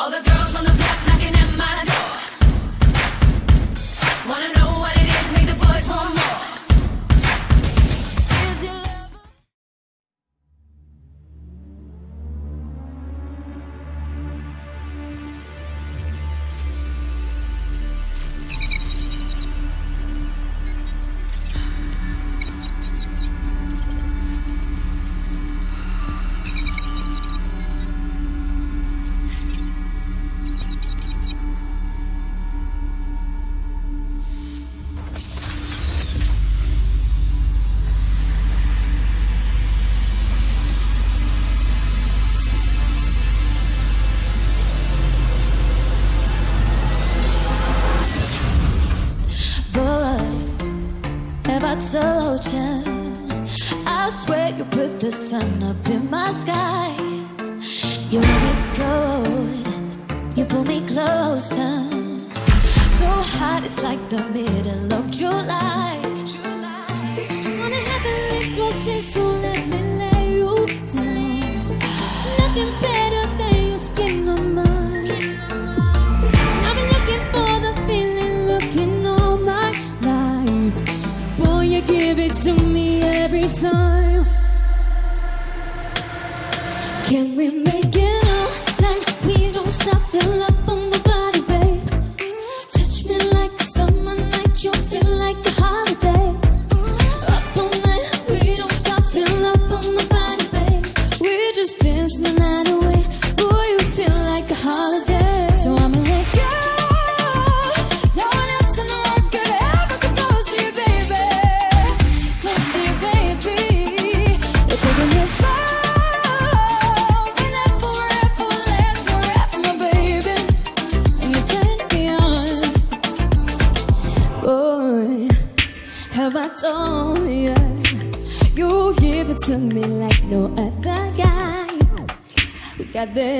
All the girls on the block knocking at my door. Wanna know sun up in my sky. Your love is cold, you pull me closer. So hot, it's like the middle of July. July. Wanna have a relationship so Can we make at this.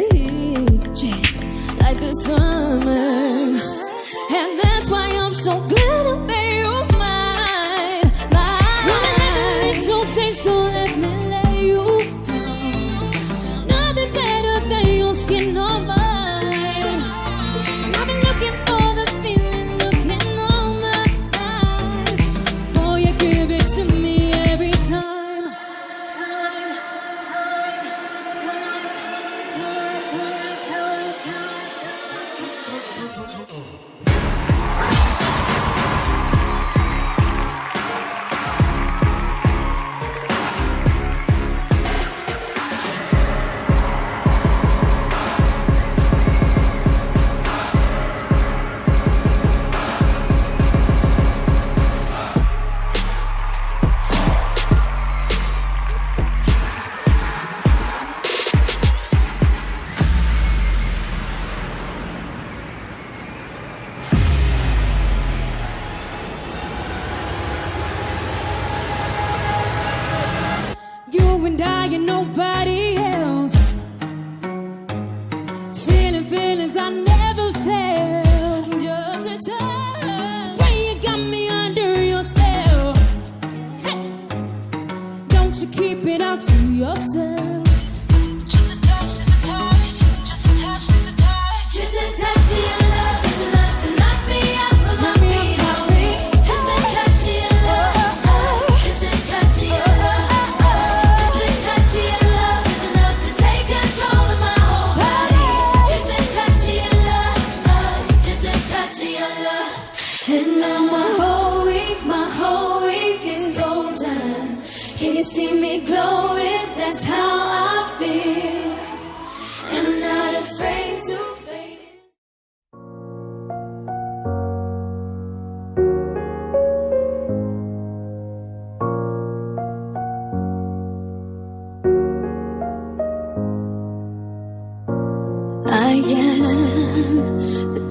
And I and nobody else. Feeling feelings I never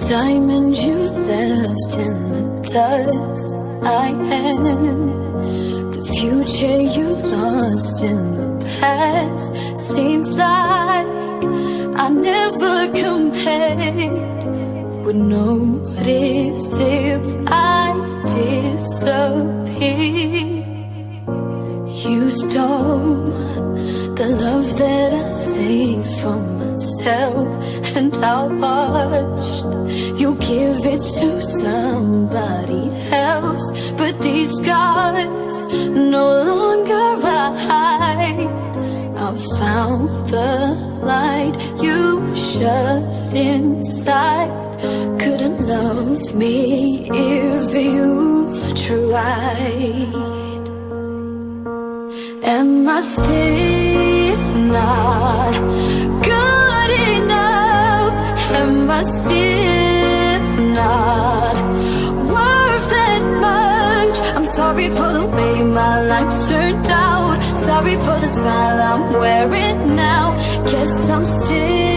diamond you left in the dust. I am the future you lost in the past. Seems like I never compared. Would notice if I disappear. You stole the love that I saved for myself, and I watched you give it to somebody else. But these scars no longer hide. I found the light you shut inside. Couldn't love me if you've tried. Am I still not good enough? Am I still not worth that much? I'm sorry for the way my life turned out. Sorry for the smile I'm wearing now. Guess I'm still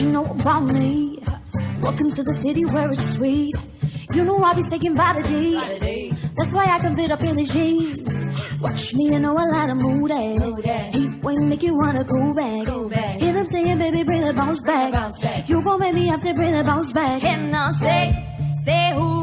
you know about me. Welcome to the city where it's sweet. You know I be taking Vitaday. That's why I can fit up in the jeans. Watch me, you know I like to move that. Heat wave make you wanna go back. Go back. Hear them saying, baby, bring the bounce back. bounce back. You gon' make me have to bring the bounce back. And I'll say, say who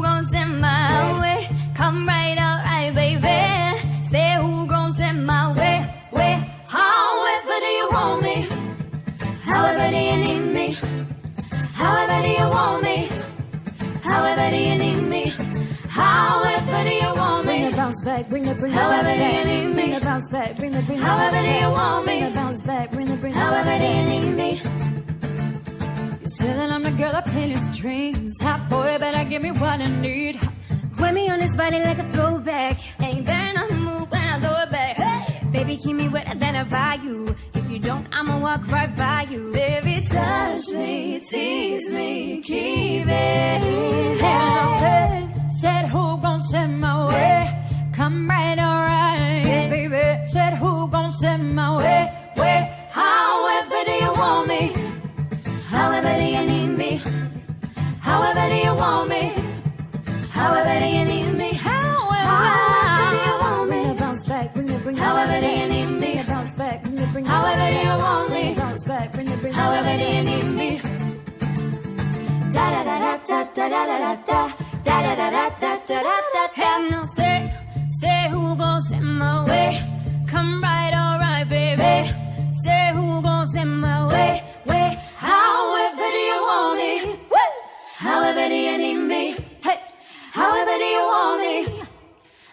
back, bring the bring the However bounce do you back. need Bring me? the bounce back, bring the bring the However do you back. want Bring me? the bounce back, bring the bring the However do you need me? You say that I'm the girl that plays strings. Hot boy, better give me what I need. Wear me on this body like a throwback. Ain't there no move when I throw it back. Baby, keep me wetter than I buy you. If you don't, I'ma walk right by you. Baby, touch me, tease me, keep it. I said, said who gon' send my way? Come right, alright, baby. Said who gon' send my way? Way, However do you want me? However do you need me? However do you want me? However do you need me? However however do you want Bring me? the bounce back, bring the bring the However do you need me? Bring bounce back, bring the bring the However do you want me? bounce back, bring the bring the However do you need me? Da da da da da da da da da da da da da da da da da da. And no say, who gon' send my way? Come right, alright, baby. Say who gon' send my way? Way, however do you want me? However do you need me? Hey, however do you want me?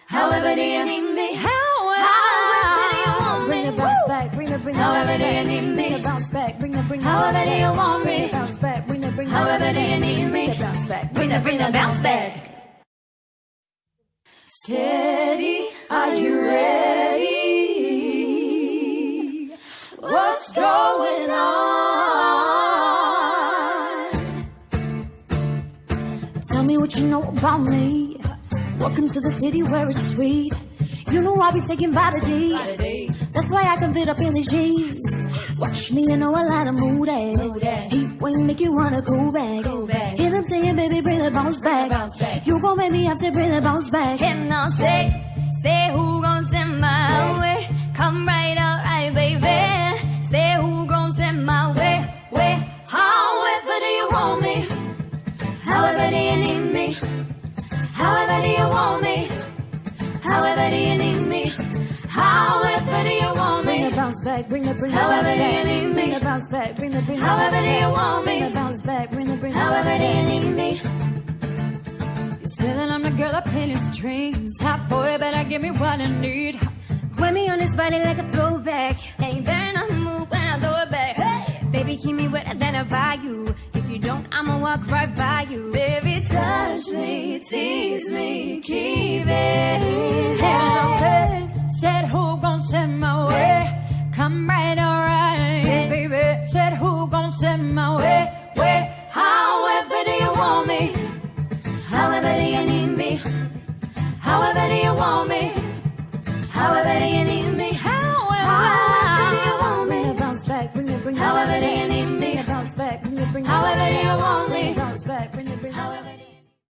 However do you need me? However do you want Bring the bounce back, bring the However do you need Bring me? the bounce back, bring the bring the However do you want me? bounce back, bring the bring However do you need me? Bring the bounce back, Bring the bring the bounce back. What you know about me. Welcome to the city where it's sweet. You know I be taking Vitaday. That's why I can fit up in the jeans. Watch me, you know I like to move that. Heat wave make you wanna go back. Hear them saying, baby, bring the bounce back. back. You gon' make me have to bring the bounce back. And I'll say, say who gon' send my way? Come right, do you want me? However do you need me? However do you want me? Bring me? the bounce back, bring the bring the However bounce do you need me? Bring the bounce back, bring the bring the However do you back. want Bring me? the bounce back, bring the bring the However do you need me? you say that I'm the girl that plays strings. Hot boy, better give me what I need. Wear me on this body like a throwback. Ain't there no move when I throw it back. Hey! Baby, keep me wetter than I buy you. Don't, I'ma walk right by you. Baby, touch me, tease me, keep it. However you want me.